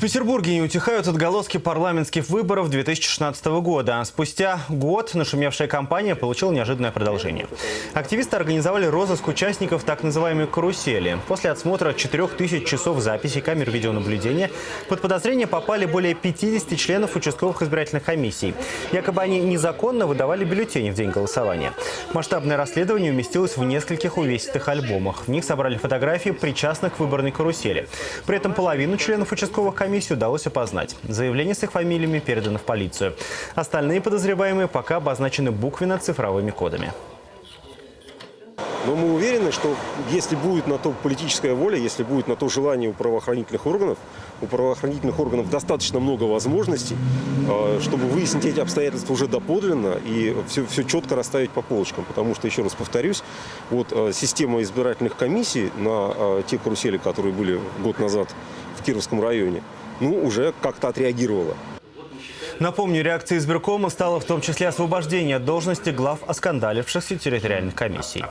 В Петербурге не утихают отголоски парламентских выборов 2016 года. Спустя год нашумевшая кампания получила неожиданное продолжение. Активисты организовали розыск участников так называемой «карусели». После отсмотра 4000 часов записи камер видеонаблюдения под подозрение попали более 50 членов участковых избирательных комиссий. Якобы они незаконно выдавали бюллетени в день голосования. Масштабное расследование уместилось в нескольких увесистых альбомах. В них собрали фотографии причастных к выборной карусели. При этом половину членов участковых комиссий удалось опознать. Заявления с их фамилиями переданы в полицию. Остальные подозреваемые пока обозначены буквенно-цифровыми кодами. Но мы уверены, что если будет на то политическая воля, если будет на то желание у правоохранительных органов, у правоохранительных органов достаточно много возможностей, э, чтобы выяснить эти обстоятельства уже доподлинно и все, все четко расставить по полочкам. Потому что, еще раз повторюсь, вот э, система избирательных комиссий на э, те карусели, которые были год назад в Кировском районе, ну, уже как-то отреагировала. Напомню, реакцией избиркома стало в том числе освобождение от должности глав оскандалившихся территориальных комиссий.